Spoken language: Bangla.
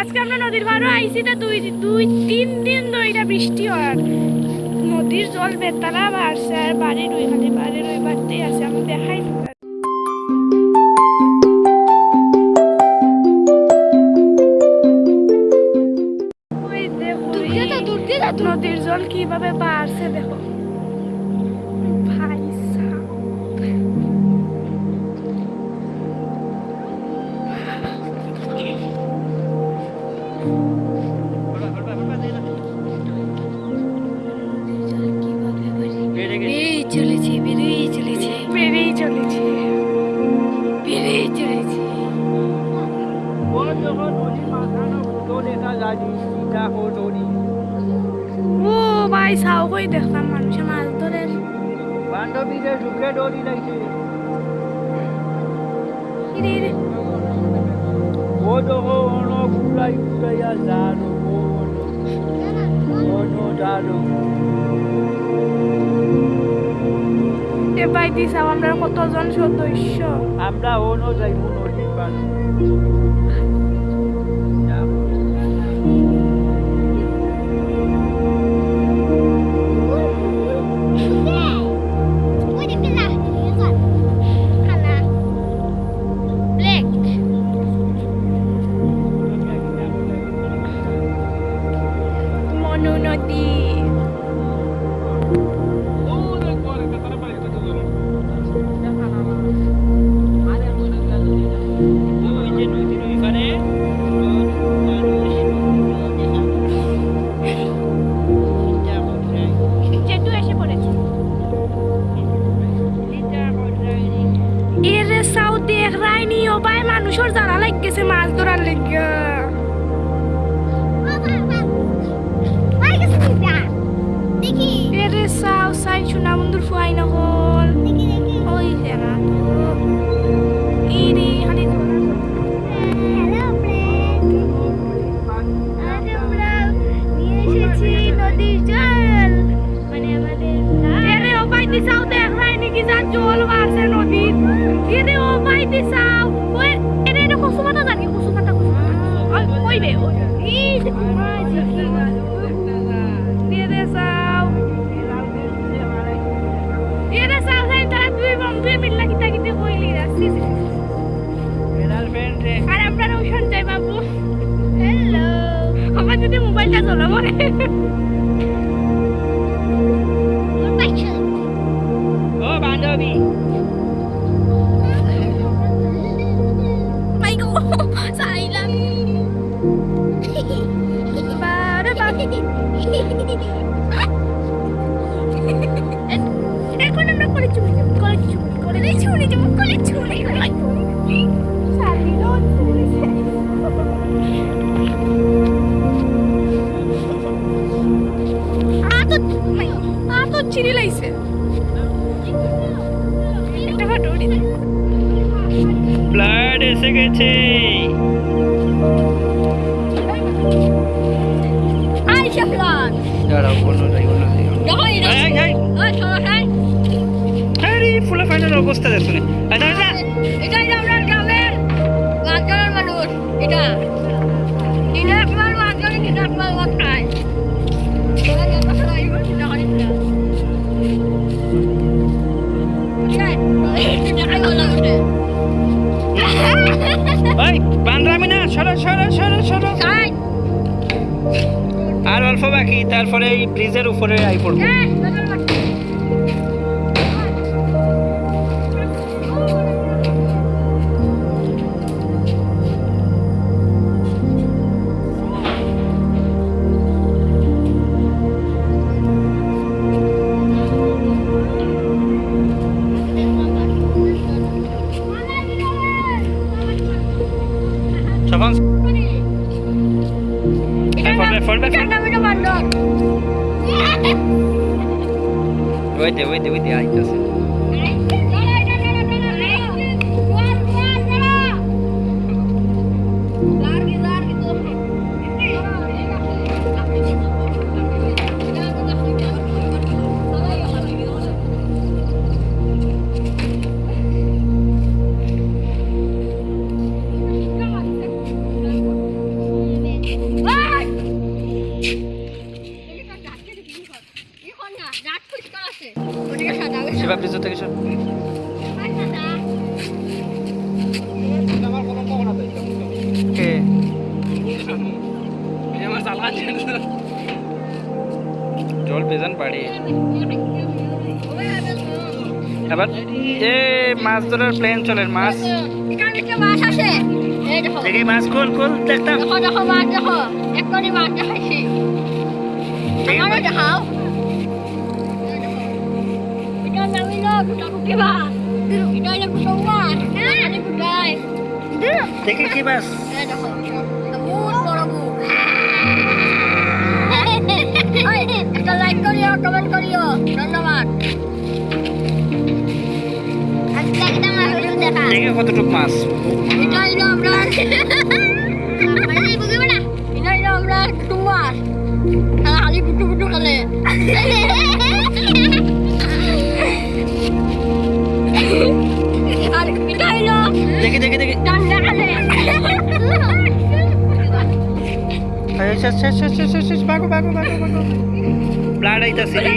আজকে আমরা নদীর পাড়ও আইছি তো দুই দুই তিন দিন ধরে বৃষ্টি হয়। নদীর জল বেতালা বাড়ছে আর বাড়ির ওই খালি বাড়ির ওই বাড়তেই আছে আমি দেখাই নদীর জল কীভাবে বাড়ছে দেখো। ও ভাই সাও কই দেখলাম মানুষে মাছ ধরে বান্ধবীদের ঢুকে ইরে ইরে। ও দেখো অন জানো অন জানো। আমরা কতজন সদস্য। আমরা অন যাইব নদীর পাড়ে ও ভাই দুই বন্ধু মিল্লা কিতা কিতে কইলি রাসি আর আপনারা ওখান যাই বাবু। হ্যালো আমার যদি মোবাইলটা চলে পড়ে ও বান্ধবী। Ay, চিনি লাইছে একটা ফটো উঠি ফ্লাড এসে গেছে! দাঁড়াও অন্য যাই অন্য যাই! আরে ফুলা ফাইনাল অবস্থা দেখো না আচ্ছা আচ্ছা। yung Shaflan গ্রামের বাচ্চার মানুষ এটা এটা। ওই না সরো সরো সরো সরো। আর অল্প বাকি তারপরে এই ব্রিজের উপরে আই পড়ব। forte, forte. Vete, vete, vete. Ahí está. জল পেজান বাড়ি। আবার এ মাছ ধরার প্লেন চলে মাছ মাছ। দেখি মাছ কোল কোল দেখতাম। দেখো দেখো মাছ দেখো। এক্ষুনি মাছ দেখাইছি। আমারও দেখাও। না গোটা কুকি মাছ এটা হলো গোটা মাছ এখানে গোটায় দেখি কি মাছ এই দেখো বহুত বড় বুক ওই, একটা লাইক করিও কমেন্ট করিও ধন্যবাদ আজকে একটা মাছ দেখা দেখি কতটুক মাছ এটা হলো Tiki, tiki, tiki. Ayo, sus, sus, sus, sus, sus, bago, bago, bago, bago. Blarai ta sini.